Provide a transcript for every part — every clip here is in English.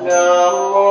No.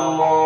amor.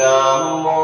Namo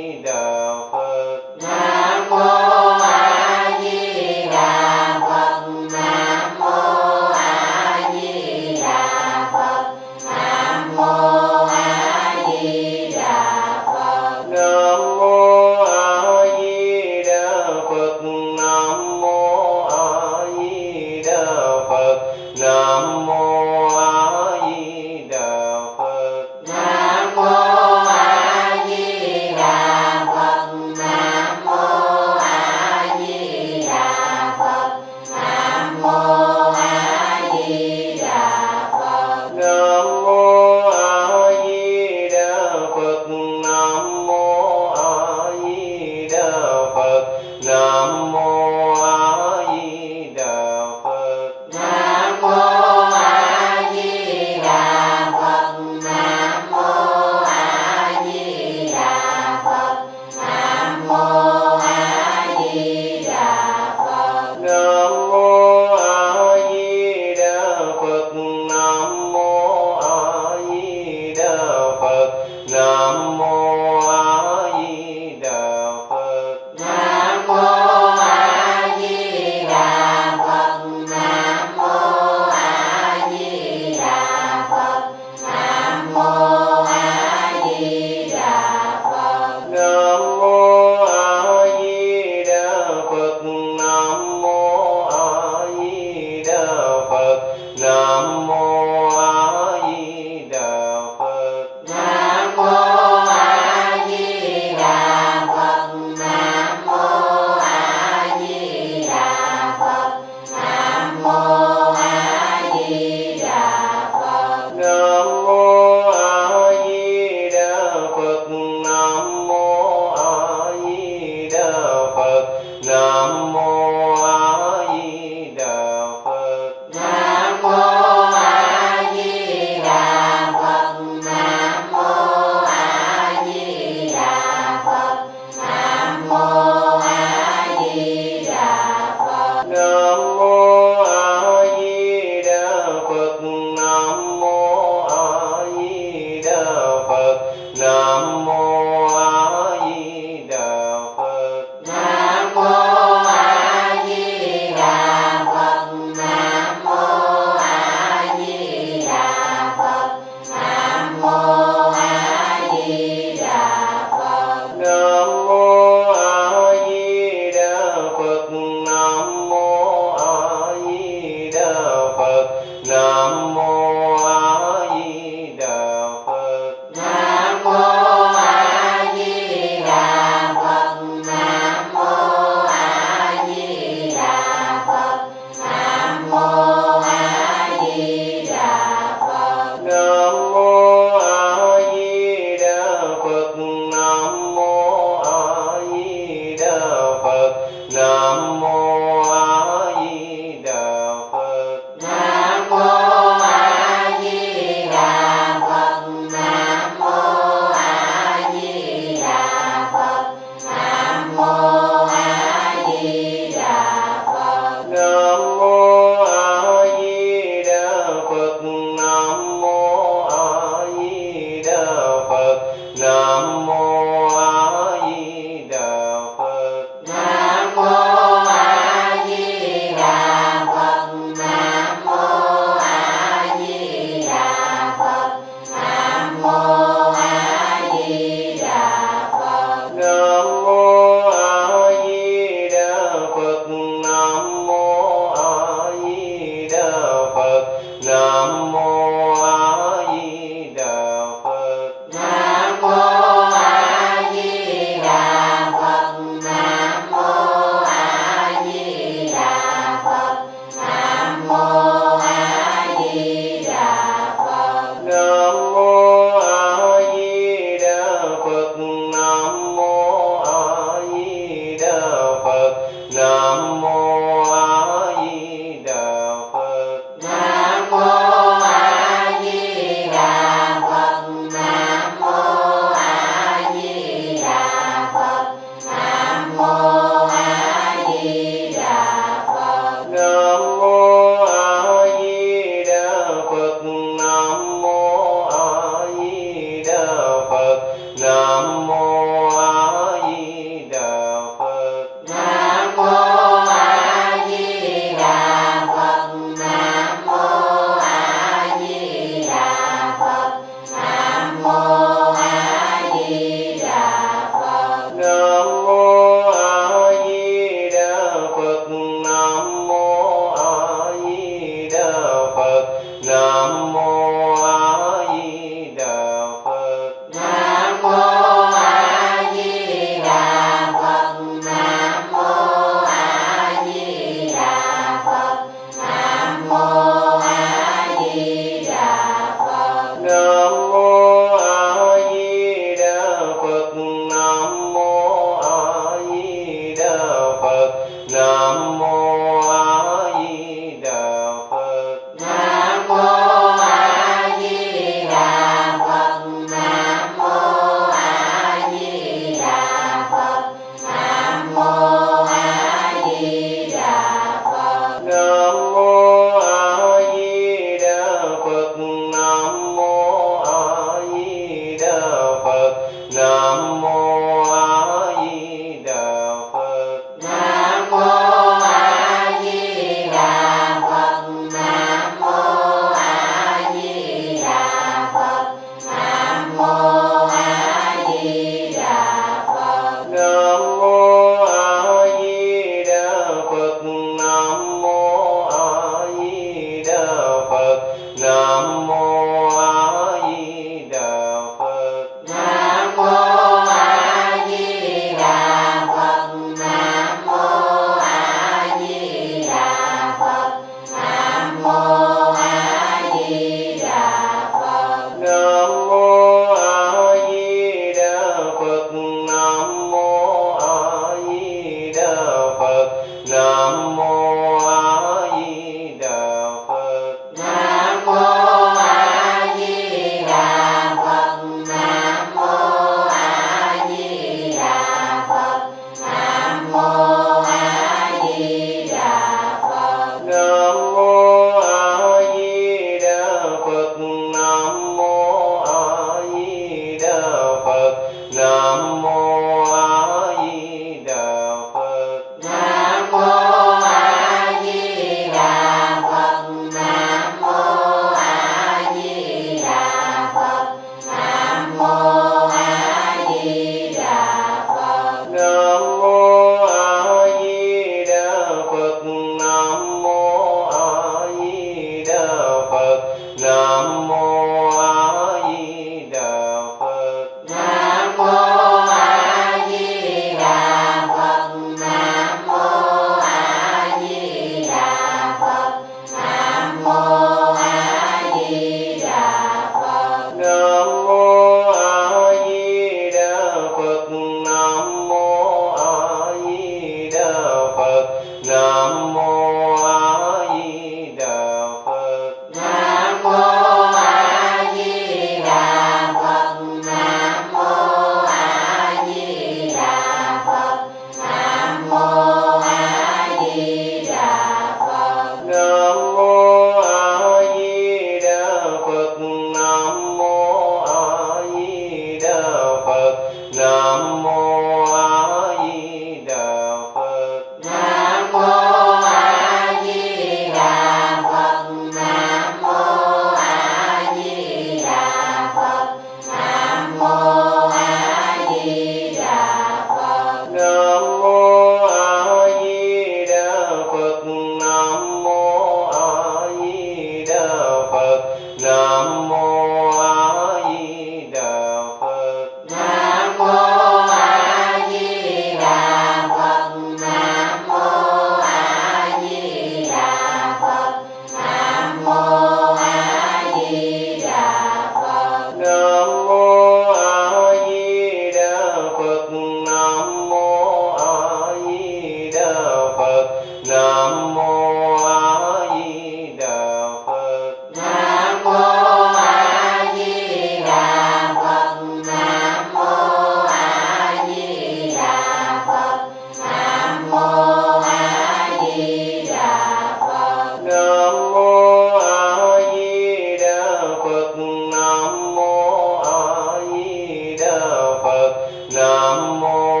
nam mô